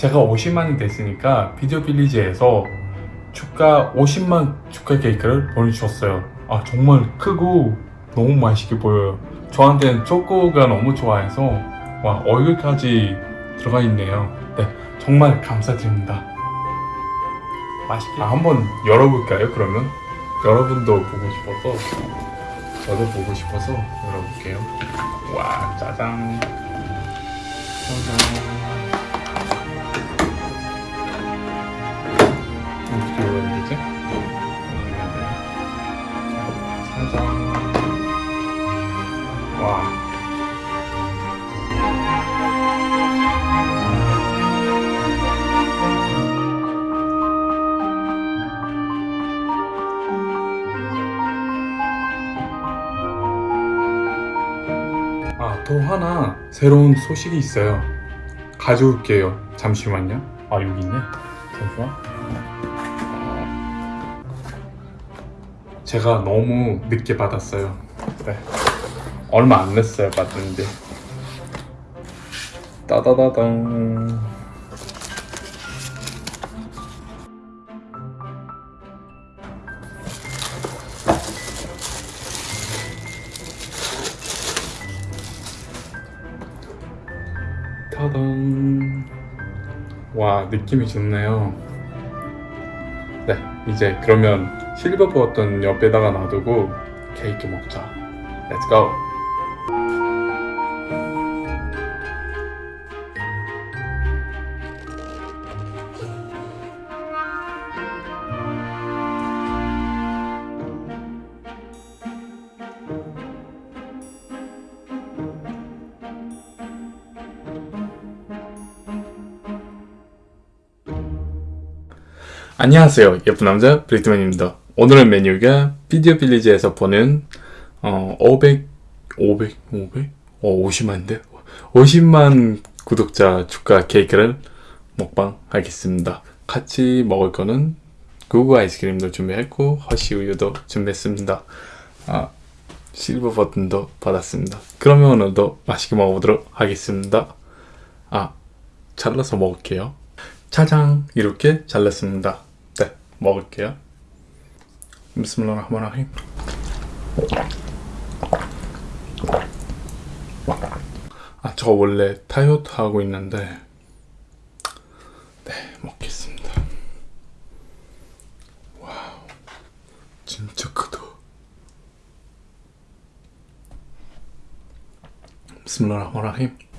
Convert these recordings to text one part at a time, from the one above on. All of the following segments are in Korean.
제가 50만이 됐으니까 비디오 빌리지에서 축가 50만 축가 케이크를 보내주셨어요. 아 정말 크고 너무 맛있게 보여요. 저한테는 초코가 너무 좋아해서 와 얼굴까지 들어가 있네요. 네 정말 감사드립니다. 맛있게 아, 한번 열어볼까요 그러면? 여러분도 보고 싶어서 저도 보고 싶어서 열어볼게요. 와 짜잔. 짜잔 와 아, 또 하나 새로운 소식이 있어요. 가져올게요. 잠시만요. 아, 여기 있네. 잠시만. 어, 제가 너무 늦게 받았어요. 네. 얼마 안 냈어요, 받는데. 따다다당. 타당. 와, 느낌이 좋네요. 네, 이제 그러면 실버 버튼 옆에다가 놔두고 케이크 먹자. Go. 안녕하세요. 예쁜 남자 브리트맨입니다. 오늘의 메뉴가 비디오 빌리지에서 보는 어, 500, 500, 500? 어, 50만인데? 50만 구독자 축하 케이크를 먹방 하겠습니다. 같이 먹을 거는 구구 아이스크림도 준비했고 허쉬 우유도 준비했습니다. 아, 실버 버튼도 받았습니다. 그러면 오늘도 맛있게 먹어보도록 하겠습니다. 아, 잘라서 먹을게요. 짜장 이렇게 잘랐습니다. 네, 먹을게요. 비스밀라흐마라힘. 아, 저 원래 다이어트 하고 있는데 네, 먹겠습니다. 와우, 진짜 크다. 비스밀라흐마라힘.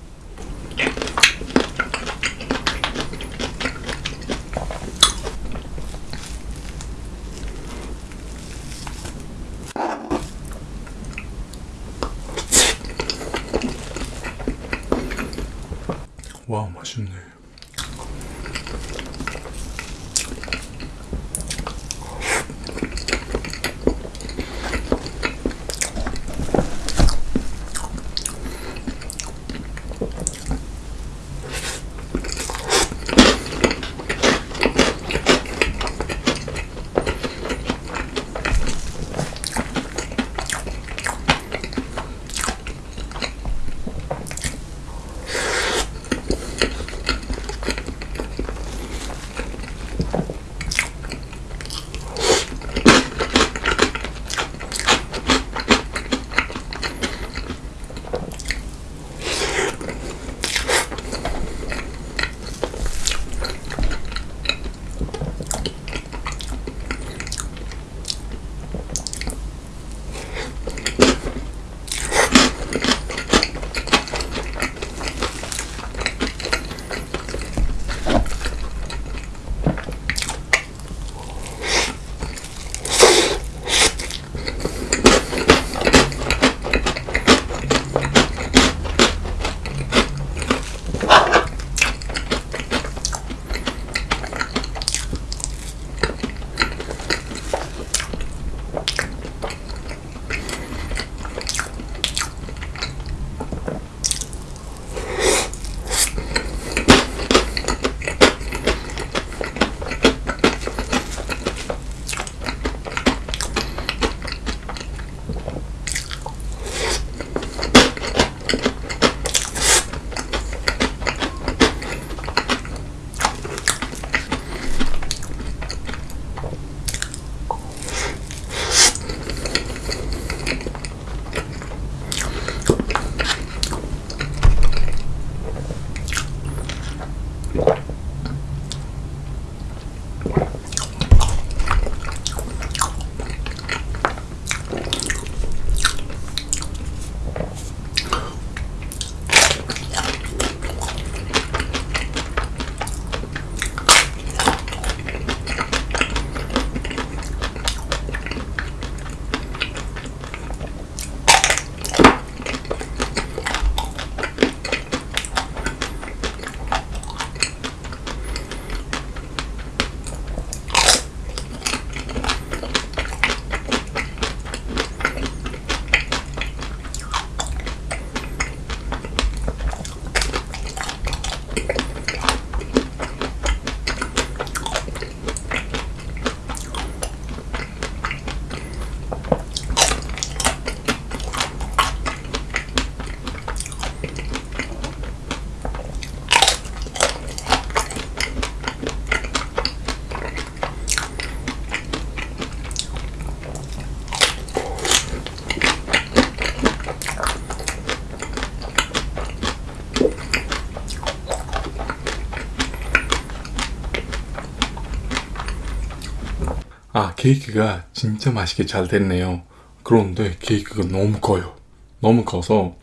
아 케이크가 진짜 맛있게 잘 됐네요. 그런데 케이크가 너무 커요. 너무 커서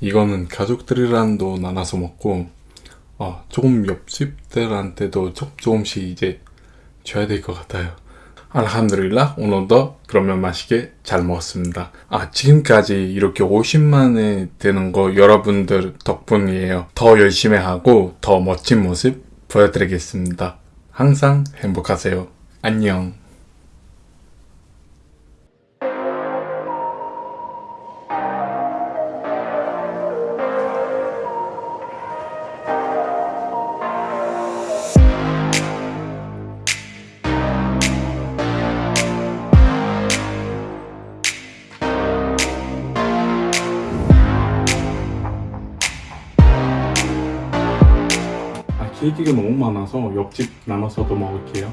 이거는 가족들이랑도 나눠서 먹고 아 조금 옆집들한테도 조, 조금씩 이제 줘야 될 것 같아요. 알함드릴라 오늘도 그러면 맛있게 잘 먹었습니다. 아 지금까지 이렇게 50만에 되는 거 여러분들 덕분이에요. 더 열심히 하고 더 멋진 모습 보여드리겠습니다. 항상 행복하세요. 안녕 아 케이크가 너무 많아서 옆집 나눠서도 먹을게요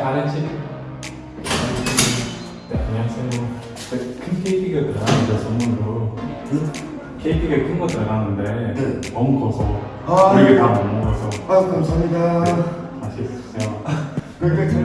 네, 아렌씨. 네, 안녕하세요. 네, 큰 케이크가 들어가는데 선물로. 케이크가 큰 거 들어가는데 네. 너무 커서 아. 우리가 다못 먹어서 아 감사합니다. 맛있어요. 그러니까 잘.